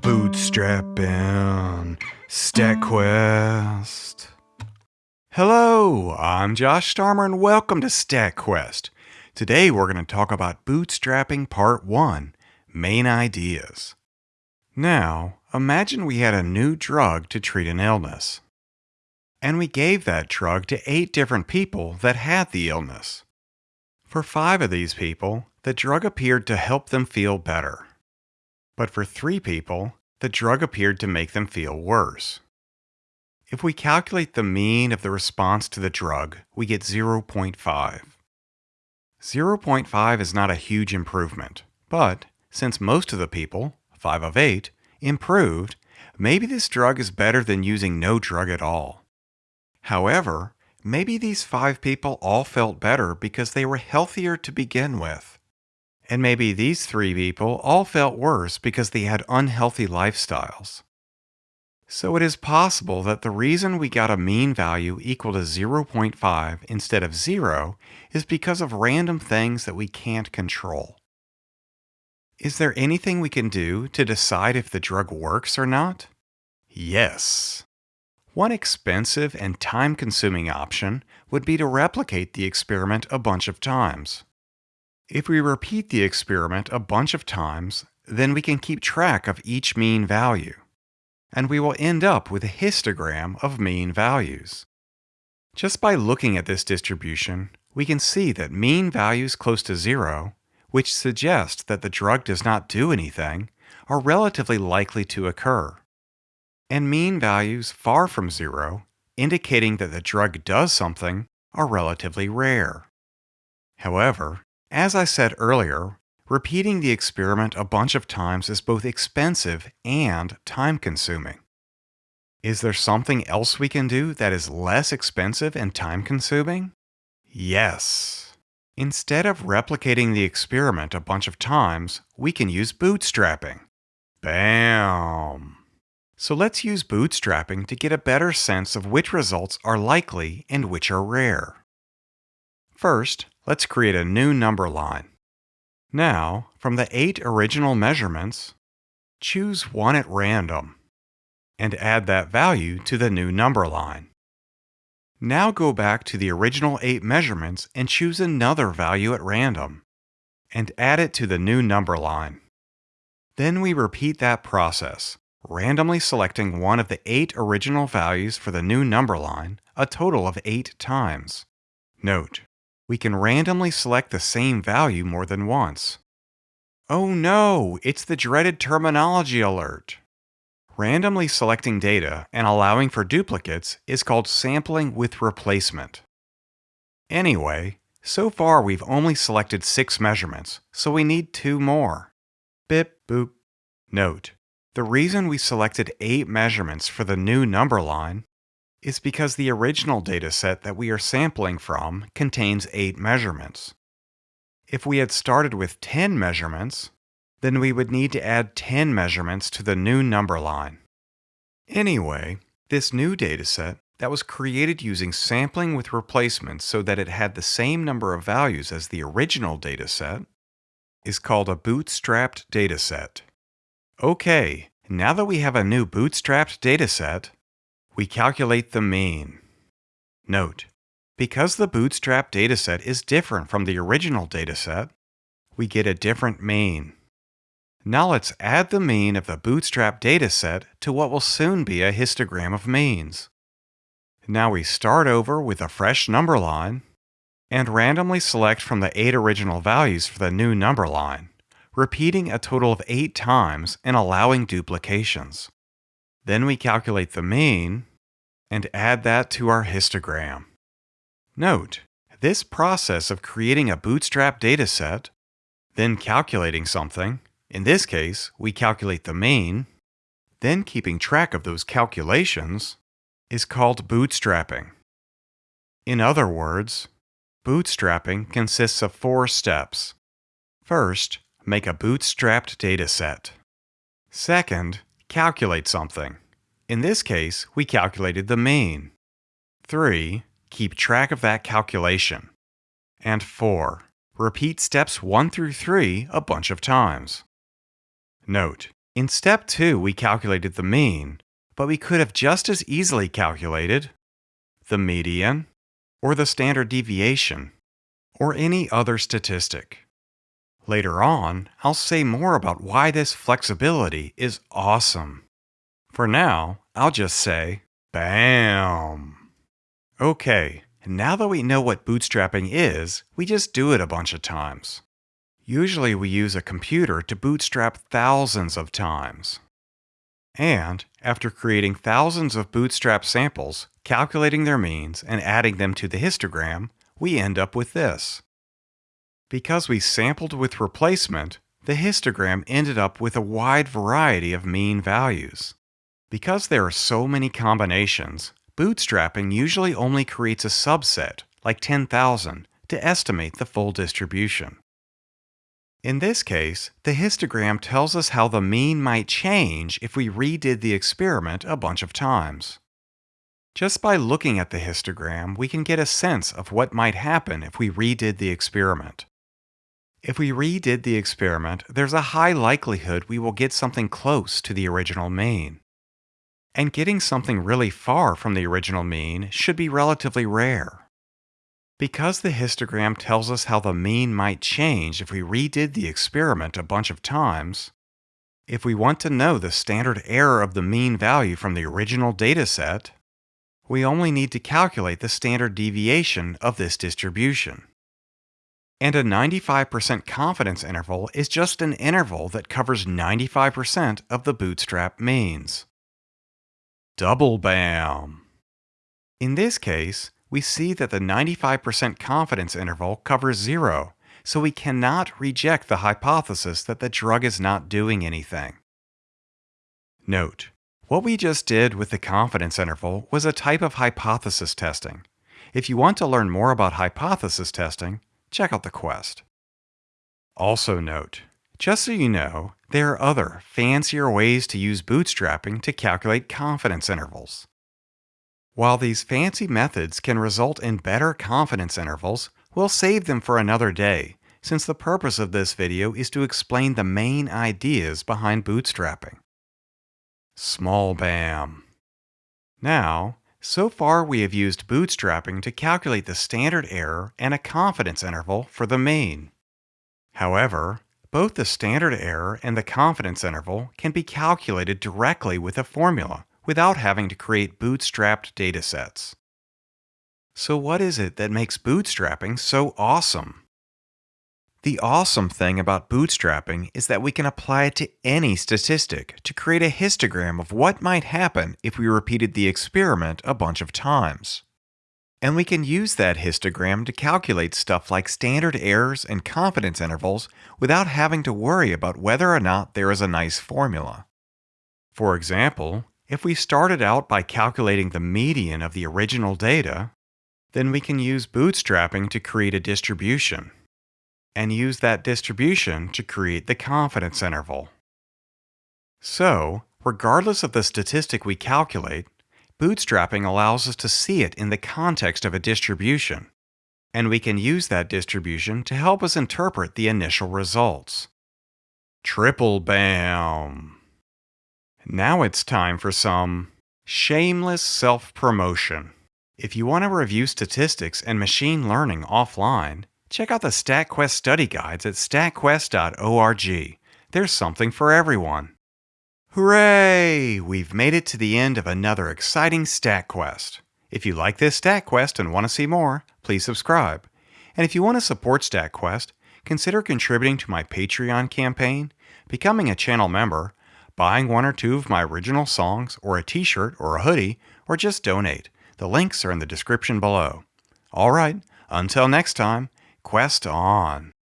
Bootstrapping StatQuest. Hello, I'm Josh Starmer and welcome to StatQuest. Today we're going to talk about bootstrapping part 1, main ideas. Now, imagine we had a new drug to treat an illness. And we gave that drug to 8 different people that had the illness. For 5 of these people, the drug appeared to help them feel better. But for 3 people, the drug appeared to make them feel worse. If we calculate the mean of the response to the drug, we get 0.5. 0.5 is not a huge improvement, but since most of the people, 5 of 8, improved, maybe this drug is better than using no drug at all. However, maybe these 5 people all felt better because they were healthier to begin with. And maybe these three people all felt worse because they had unhealthy lifestyles. So it is possible that the reason we got a mean value equal to 0.5 instead of 0 is because of random things that we can't control. Is there anything we can do to decide if the drug works or not? Yes. One expensive and time-consuming option would be to replicate the experiment a bunch of times. If we repeat the experiment a bunch of times, then we can keep track of each mean value. And we will end up with a histogram of mean values. Just by looking at this distribution, we can see that mean values close to zero, which suggest that the drug does not do anything, are relatively likely to occur. And mean values far from zero, indicating that the drug does something, are relatively rare. However, as I said earlier, repeating the experiment a bunch of times is both expensive and time consuming. Is there something else we can do that is less expensive and time consuming? Yes. Instead of replicating the experiment a bunch of times, we can use bootstrapping. Bam! So let's use bootstrapping to get a better sense of which results are likely and which are rare. First, let's create a new number line. Now, from the eight original measurements, choose one at random and add that value to the new number line. Now go back to the original eight measurements and choose another value at random and add it to the new number line. Then we repeat that process, randomly selecting one of the eight original values for the new number line a total of eight times. Note, we can randomly select the same value more than once. Oh no, it's the dreaded terminology alert. Randomly selecting data and allowing for duplicates is called sampling with replacement. Anyway, so far we've only selected six measurements, so we need two more. Bip boop. Note, the reason we selected eight measurements for the new number line is because the original dataset that we are sampling from contains 8 measurements. If we had started with 10 measurements, then we would need to add 10 measurements to the new number line. Anyway, this new dataset that was created using sampling with replacements so that it had the same number of values as the original dataset is called a bootstrapped dataset. Okay, now that we have a new bootstrapped dataset, we calculate the mean. Note, because the Bootstrap dataset is different from the original dataset, we get a different mean. Now let's add the mean of the Bootstrap dataset to what will soon be a histogram of means. Now we start over with a fresh number line and randomly select from the 8 original values for the new number line, repeating a total of 8 times and allowing duplications. Then we calculate the mean and add that to our histogram. Note, this process of creating a bootstrap dataset, then calculating something, in this case, we calculate the mean, then keeping track of those calculations, is called bootstrapping. In other words, bootstrapping consists of four steps. First, make a bootstrapped dataset. Second, calculate something. In this case, we calculated the mean. 3. Keep track of that calculation. And 4. Repeat steps 1 through 3 a bunch of times. Note, in step 2 we calculated the mean, but we could have just as easily calculated the median, or the standard deviation, or any other statistic. Later on, I'll say more about why this flexibility is awesome. For now, I'll just say, BAM! Okay, now that we know what bootstrapping is, we just do it a bunch of times. Usually we use a computer to bootstrap thousands of times. And, after creating thousands of bootstrap samples, calculating their means, and adding them to the histogram, we end up with this. Because we sampled with replacement, the histogram ended up with a wide variety of mean values. Because there are so many combinations, bootstrapping usually only creates a subset, like 10,000, to estimate the full distribution. In this case, the histogram tells us how the mean might change if we redid the experiment a bunch of times. Just by looking at the histogram, we can get a sense of what might happen if we redid the experiment. If we redid the experiment, there's a high likelihood we will get something close to the original mean. And getting something really far from the original mean should be relatively rare. Because the histogram tells us how the mean might change if we redid the experiment a bunch of times, if we want to know the standard error of the mean value from the original dataset, we only need to calculate the standard deviation of this distribution. And a 95% confidence interval is just an interval that covers 95% of the bootstrap means. Double BAM! In this case, we see that the 95% confidence interval covers zero, so we cannot reject the hypothesis that the drug is not doing anything. Note, what we just did with the confidence interval was a type of hypothesis testing. If you want to learn more about hypothesis testing, check out the quest. Also note, just so you know, there are other, fancier ways to use bootstrapping to calculate confidence intervals. While these fancy methods can result in better confidence intervals, we'll save them for another day, since the purpose of this video is to explain the main ideas behind bootstrapping. Small BAM. Now, so far we have used bootstrapping to calculate the standard error and a confidence interval for the mean. However, both the standard error and the confidence interval can be calculated directly with a formula without having to create bootstrapped datasets. So what is it that makes bootstrapping so awesome? The awesome thing about bootstrapping is that we can apply it to any statistic to create a histogram of what might happen if we repeated the experiment a bunch of times. And we can use that histogram to calculate stuff like standard errors and confidence intervals without having to worry about whether or not there is a nice formula. For example, if we started out by calculating the median of the original data, then we can use bootstrapping to create a distribution and use that distribution to create the confidence interval. So, regardless of the statistic we calculate, bootstrapping allows us to see it in the context of a distribution, and we can use that distribution to help us interpret the initial results. Triple BAM! Now it's time for some shameless self-promotion. If you want to review statistics and machine learning offline, Check out the StatQuest study guides at statquest.org. There's something for everyone. Hooray! We've made it to the end of another exciting stat quest. If you like this stat quest and want to see more, please subscribe. And if you want to support StatQuest, consider contributing to my Patreon campaign, becoming a channel member, buying one or two of my original songs, or a t-shirt or a hoodie, or just donate. The links are in the description below. Alright, until next time, Quest on.